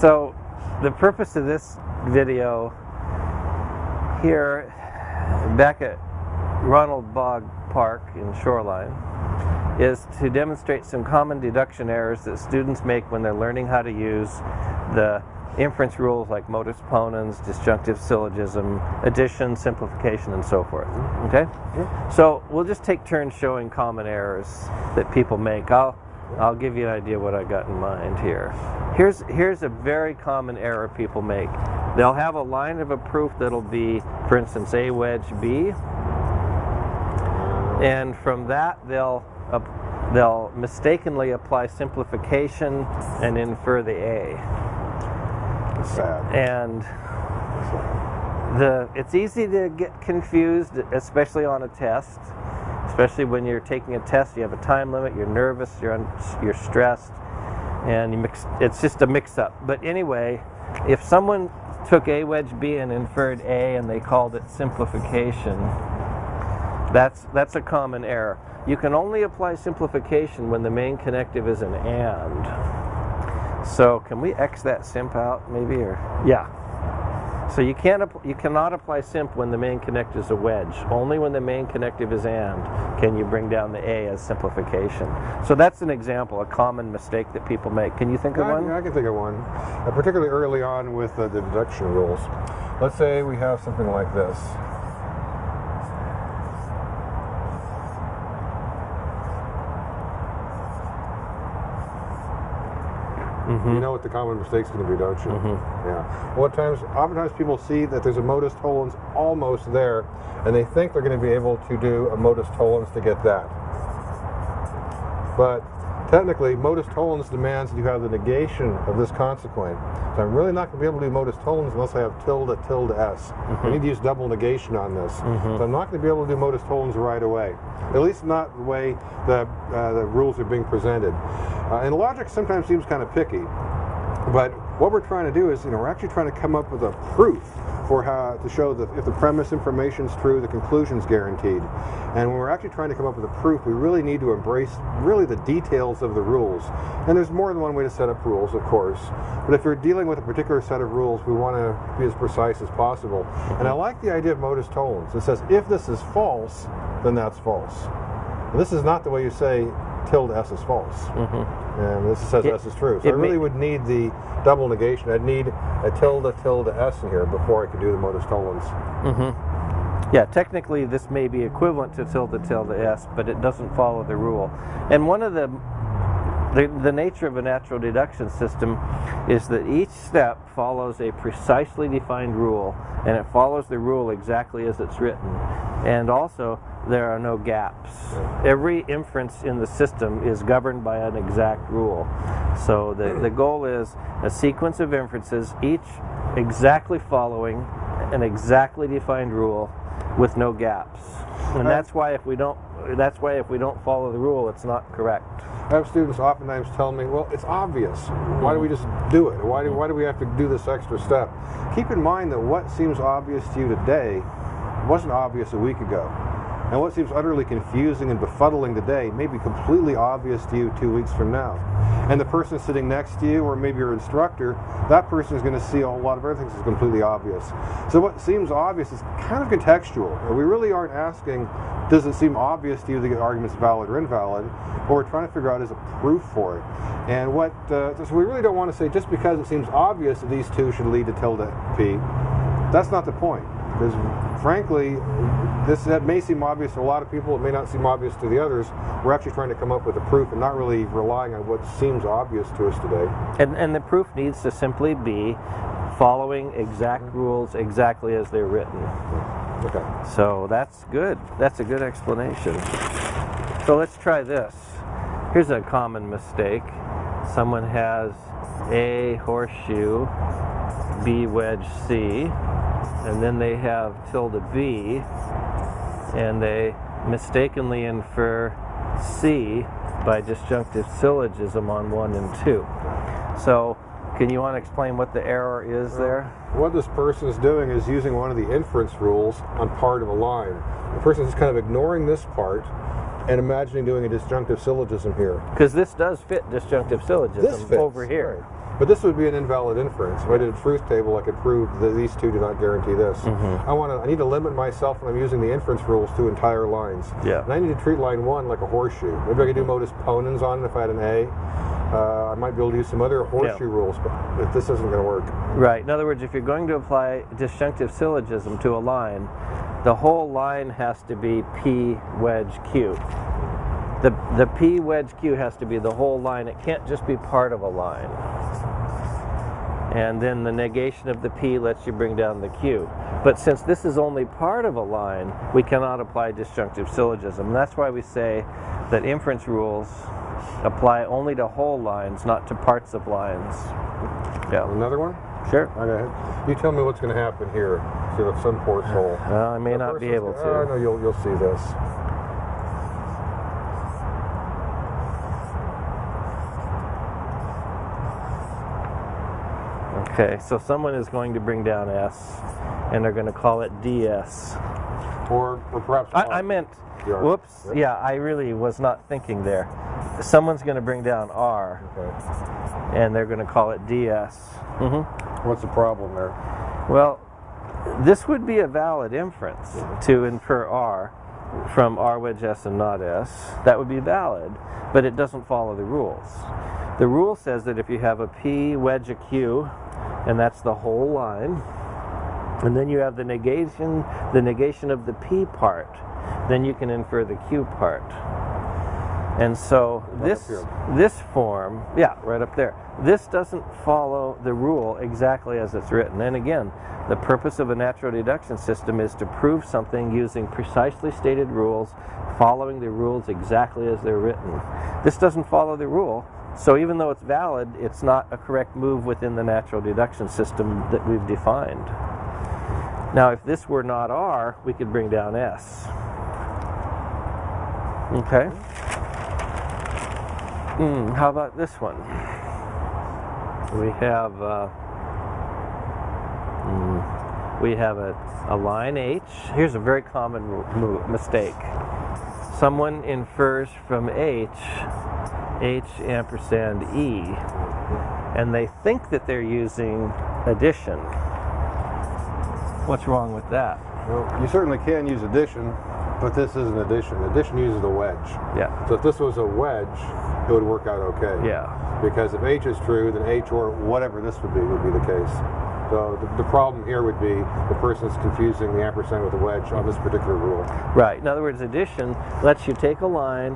So the purpose of this video here back at Ronald Bog Park in Shoreline is to demonstrate some common deduction errors that students make when they're learning how to use the inference rules like modus ponens, disjunctive syllogism, addition, simplification, and so forth. Okay? Yeah. So we'll just take turns showing common errors that people make. I'll, I'll give you an idea what I got in mind here. Here's, here's a very common error people make. They'll have a line of a proof that'll be, for instance, A wedge B. And from that, they'll, uh, they'll mistakenly apply simplification and infer the A. Sad. And the it's easy to get confused, especially on a test. Especially when you're taking a test, you have a time limit, you're nervous, you're un, you're stressed, and you mix. It's just a mix-up. But anyway, if someone took A wedge B and inferred A and they called it simplification, that's that's a common error. You can only apply simplification when the main connective is an AND. So can we X that simp out maybe or yeah. So you can't you cannot apply simp when the main connective is a wedge. Only when the main connective is and can you bring down the A as simplification. So that's an example, a common mistake that people make. Can you think of I, one? I can think of one, uh, particularly early on with uh, the deduction rules. Let's say we have something like this. Mm-hmm. You know what the common mistake's going to be, don't you? Mhm. Yeah. Well, at times, oftentimes people see that there's a modus tollens almost there, and they think they're going to be able to do a modus tollens to get that. But technically, modus tollens demands that you have the negation of this consequent. So I'm really not going to be able to do modus tollens unless I have tilde tilde s. I need to use double negation on this. So I'm not going to be able to do modus tollens right away. At least not the way the, uh, the rules are being presented. Uh, and logic sometimes seems kind of picky. But what we're trying to do is, you know, we're actually trying to come up with a proof for how to show that if the premise information is true, the conclusion is guaranteed. And when we're actually trying to come up with a proof, we really need to embrace really the details of the rules. And there's more than one way to set up rules, of course. But if you're dealing with a particular set of rules, we want to be as precise as possible. And I like the idea of modus tollens. It says if this is false, then that's false. And this is not the way you say tilde s is false. Mm-hmm. And this says It- s is true. So I really would need the double negation. I'd need a tilde tilde s in here before I could do the modus tollens. Mm-hmm. Yeah, technically this may be equivalent to tilde tilde s, but it doesn't follow the rule. And one of the, the the nature of a natural deduction system is that each step follows a precisely defined rule, and it follows the rule exactly as it's written. And also, there are no gaps. Every inference in the system is governed by an exact rule. So the, the goal is a sequence of inferences, each exactly following an exactly defined rule with no gaps. And that's why if we don't that's why if we don't follow the rule it's not correct. I have students oftentimes tell me, well, it's obvious. Why do we just do it? Why do, why do we have to do this extra step? Keep in mind that what seems obvious to you today wasn't obvious a week ago. And what seems utterly confusing and befuddling today may be completely obvious to you two weeks from now. And the person sitting next to you, or maybe your instructor, that person is going to see a whole lot of other things as completely obvious. So what seems obvious is kind of contextual. We really aren't asking, does it seem obvious to you that the argument's valid or invalid? What we're trying to figure out is a proof for it. And what, uh, so we really don't want to say just because it seems obvious that these two should lead to tilde p, that's not the point. Because frankly, this that may seem obvious to a lot of people, it may not seem obvious to the others. We're actually trying to come up with a proof and not really relying on what seems obvious to us today. And and the proof needs to simply be following exact mm-hmm. rules exactly as they're written. Okay. So that's good. That's a good explanation. So let's try this. Here's a common mistake. Someone has A horseshoe, B wedge C, and then they have tilde B, and they mistakenly infer C by disjunctive syllogism on 1 and 2. So, can you want to explain what the error is there? What this person is doing is using one of the inference rules on part of a line. The person is kind of ignoring this part and imagining doing a disjunctive syllogism here. Because this does fit disjunctive syllogism This fits, over here. But this would be an invalid inference. If I did a truth table, I could prove that these two do not guarantee this. Mm-hmm. I want to. I need to limit myself when I'm using the inference rules to entire lines. Yeah. And I need to treat line one like a horseshoe. Maybe I could do modus ponens on it if I had an A. Uh, I might be able to use some other horseshoe rules, but if this isn't going to work. Right. In other words, if you're going to apply disjunctive syllogism to a line, the whole line has to be P wedge Q. The, the P wedge Q has to be the whole line. It can't just be part of a line. And then the negation of the P lets you bring down the Q. But since this is only part of a line, we cannot apply disjunctive syllogism. That's why we say that inference rules apply only to whole lines, not to parts of lines. Yeah. Another one? Sure. Okay. You tell me what's going to happen here. See if some poor soul. Well, I may The not be able gonna- Oh, to. no, you'll you'll see this. Okay, so someone is going to bring down S, and they're going to call it DS. Or or perhaps. I, I meant, whoops, Yep. yeah, I really was not thinking there. Someone's going to bring down R, Okay. and they're going to call it DS. hmm What's the problem there? Well, this would be a valid inference to infer R from R wedge S and not S. That would be valid, but it doesn't follow the rules. The rule says that if you have a P wedge a Q, and that's the whole line, and then you have the negation, the negation of the P part, then you can infer the Q part. And so Right this this form, yeah, right up there. This doesn't follow the rule exactly as it's written. And again, the purpose of a natural deduction system is to prove something using precisely stated rules, following the rules exactly as they're written. This doesn't follow the rule. So even though it's valid, it's not a correct move within the natural deduction system that we've defined. Now, if this were not R, we could bring down S. Okay. Hmm, how about this one? We have uh, hmm, we have a, a line H. Here's a very common mistake. Someone infers from H H ampersand E, and they think that they're using addition. What's wrong with that? Well, you certainly can use addition, but this isn't addition. Addition uses a wedge. Yeah. So if this was a wedge, it would work out okay. Yeah. Because if H is true, then H or whatever this would be would be the case. So the, the problem here would be the person's confusing the ampersand with the wedge on this particular rule. Right. In other words, addition lets you take a line,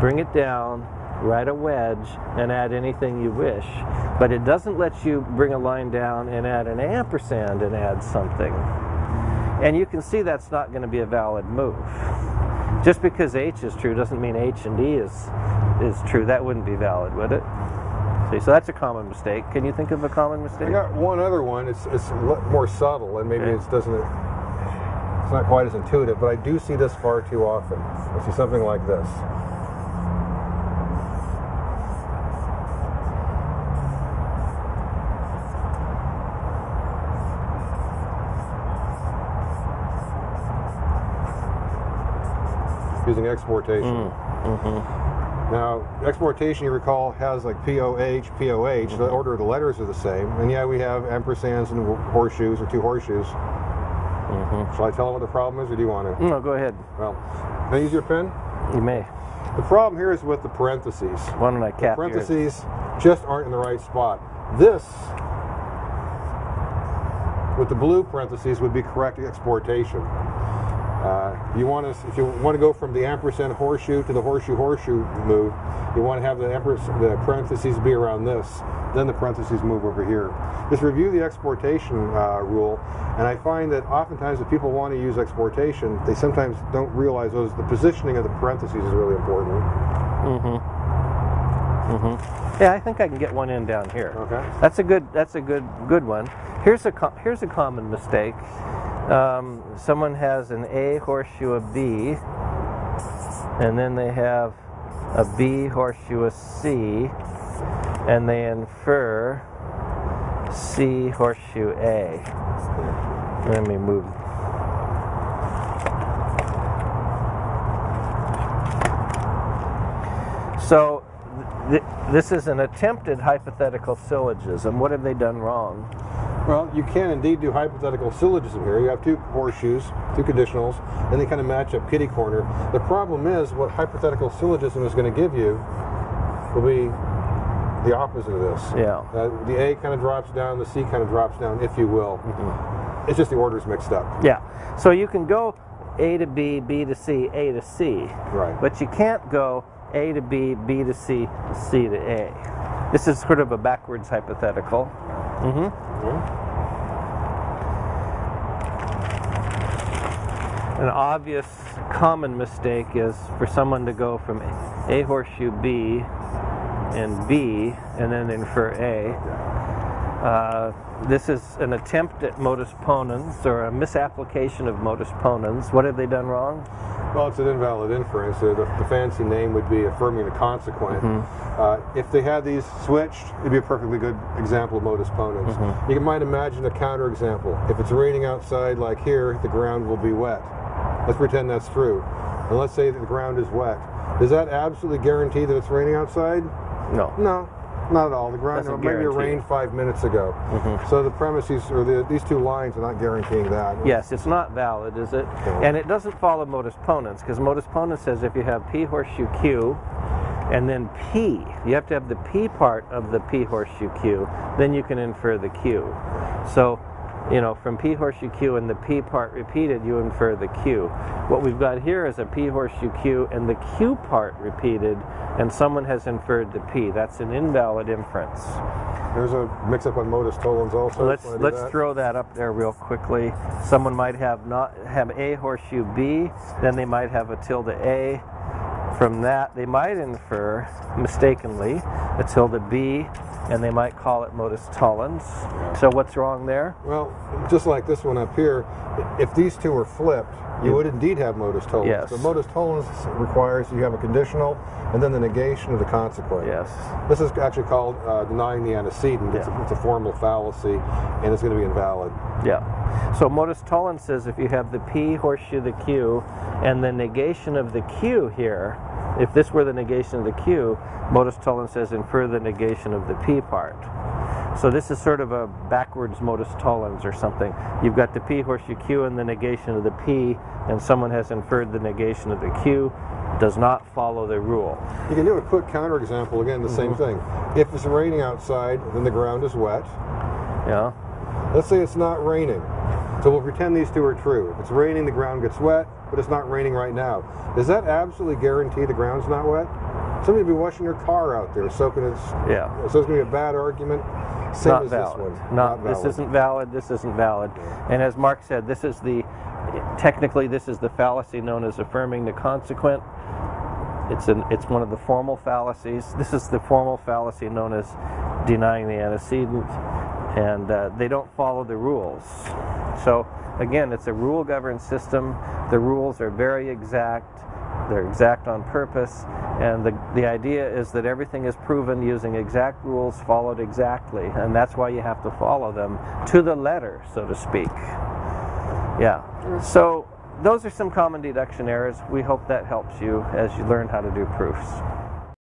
bring it down, write a wedge, and add anything you wish. But it doesn't let you bring a line down and add an ampersand and add something. And you can see that's not going to be a valid move. Just because H is true doesn't mean H and D is is true. That wouldn't be valid, would it? See, so that's a common mistake. Can you think of a common mistake? I got one other one. It's it's more subtle, and maybe Okay. it doesn't. It's not quite as intuitive, but I do see this far too often. I see something like this. Using exportation. Mm, mm-hmm. Now, exportation, you recall, has like POH, POH. The mm-hmm. order of the letters are the same. And yeah, we have ampersands and horseshoes or two horseshoes. Mm-hmm. Shall I tell them what the problem is, or do you want to? No, go ahead. Well, can I use your pen? You may. The problem here is with the parentheses. Why don't I cap yours? Parentheses just aren't in the right spot. This, with the blue parentheses, would be correct exportation. Uh, you want to, if you want to go from the ampersand horseshoe to the horseshoe horseshoe move, you want to have the, the parentheses be around this. Then the parentheses move over here. Just review the exportation uh, rule, and I find that oftentimes if people want to use exportation, they sometimes don't realize those. The positioning of the parentheses is really important. Mm-hmm. Mm -hmm. Yeah, I think I can get one in down here. Okay. That's a good. That's a good good one. Here's a here's a common mistake. Um, someone has an A horseshoe, a B, and then they have a B horseshoe, a C, and they infer C horseshoe A. Let me move. So th- this is an attempted hypothetical syllogism. What have they done wrong? Well, you can indeed do hypothetical syllogism here. You have two horseshoes, two conditionals, and they kind of match up kitty corner. The problem is what hypothetical syllogism is going to give you will be the opposite of this. Yeah. Uh, the A kind of drops down, the C kind of drops down, if you will. It's just the order's mixed up. Yeah. So you can go A to B, B to C, A to C. Right. But you can't go A to B, B to C, C to A. This is sort of a backwards hypothetical. hmm An obvious common mistake is for someone to go from A horseshoe B and B and then infer A. Uh, this is an attempt at modus ponens or a misapplication of modus ponens. What have they done wrong? Well, it's an invalid inference. The, the fancy name would be affirming the consequent. Mm-hmm. Uh, if they had these switched, it'd be a perfectly good example of modus ponens. Mm-hmm. You might imagine a counterexample. If it's raining outside, like here, the ground will be wet. Let's pretend that's true. And let's say that the ground is wet. Does that absolutely guarantee that it's raining outside? No. No, not at all. The ground maybe it rained five minutes ago. Mm-hmm. So the premises or the, these two lines are not guaranteeing that. Yes, it's not valid, is it? And it doesn't follow modus ponens because modus ponens says if you have P horseshoe Q and then P, you have to have the P part of the P horseshoe Q, then you can infer the Q. So, you know, from P horseshoe Q and the P part repeated, you infer the Q. What we've got here is a P horseshoe Q and the Q part repeated, and someone has inferred the P. That's an invalid inference. There's a mix-up on modus tollens also. Let's let's that? throw that up there real quickly. Someone might have not have a horseshoe B, then they might have a tilde A. From that, they might infer mistakenly a tilde B, and they might call it modus tollens. So what's wrong there? Well, just like this one up here, if these two were flipped, you would indeed have modus tollens. Yes. But modus tollens requires you have a conditional and then the negation of the consequent. Yes. This is actually called uh, denying the antecedent. It's, a, it's a formal fallacy, and it's going to be invalid. Yeah. So modus tollens says if you have the P horseshoe the Q and the negation of the Q here, if this were the negation of the Q, modus tollens says infer the negation of the P part. So this is sort of a backwards modus tollens or something. You've got the P horseshoe Q and the negation of the P, and someone has inferred the negation of the Q. Does not follow the rule. You can do a quick counterexample again, the same mm-hmm. thing. If it's raining outside, then the ground is wet. Yeah. Let's say it's not raining. So we'll pretend these two are true. If it's raining, the ground gets wet, but it's not raining right now. Does that absolutely guarantee the ground's not wet? Somebody will be washing their car out there, soaking its. Yeah. So it's going to be a bad argument. Same not as valid. this one. Not, valid. this isn't valid. This isn't valid. And as Mark said, this is the technically this is the fallacy known as affirming the consequent. It's an it's one of the formal fallacies. This is the formal fallacy known as denying the antecedent, and uh, they don't follow the rules. So again, it's a rule-governed system. The rules are very exact. They're exact on purpose, and the, the idea is that everything is proven using exact rules followed exactly, and that's why you have to follow them to the letter, so to speak. Yeah. So those are some common deduction errors. We hope that helps you as you learn how to do proofs.